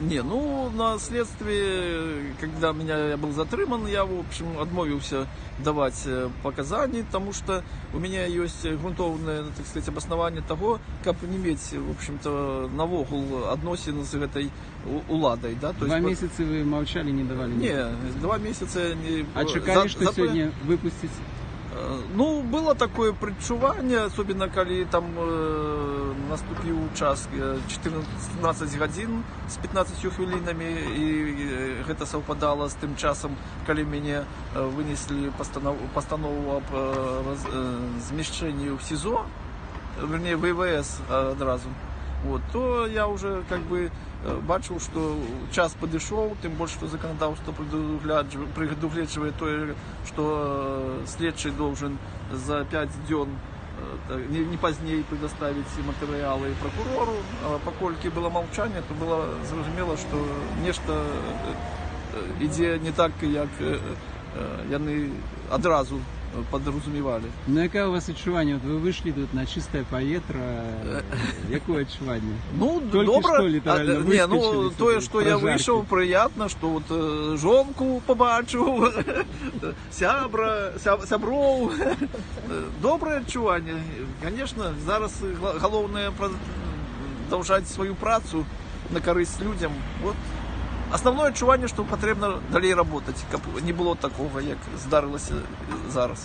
Не, ну на следствии, когда меня я был затрыман, я в общем отмовился давать э, показания, потому что у меня есть грунтовное, так сказать, обоснование того, как не иметь, в общем-то, навогул адносин с этой у- уладой, да, то Два есть, месяцы вы молчали, не давали? Не, два месяца не... А чекали, за- что зато- сегодня выпустить? Е, Ну, было такое предчування, особенно коли там е, наступив час е, 14 годин з 15 хвилинами, і е, гэта совпадало з тим часом, коли мені е, винесли постанову, постанову об е, роз, е, зміщенні в СІЗО, вернее, в ВВС одразу. Вот, то я уже как бы э, бачив, що час підійшов, тим більше, що законодавство предугляджує, предугляджує то, що э, слідчий должен за 5 днів э, так, не, не позднее предоставить матеріали прокурору. А покольки було мовчання, то було зрозуміло, що нечто э, іде не так, як е, е, вони одразу е, подрозумівали. Ну, яке у вас відчування? От ви вийшли тут на чисте повітря. Яке відчування? Ну, Тільки добре. що літерально А, ні, ну, вискочили то, сюди, що я прожарки. вийшов, приємно, що от е, жонку побачив, сябра, ся- сябров. Добре відчування. Звісно, зараз гла- головне продовжати свою працю на користь людям. От. Основне відчування, що потрібно далі працювати, щоб не було такого, як здарилося зараз.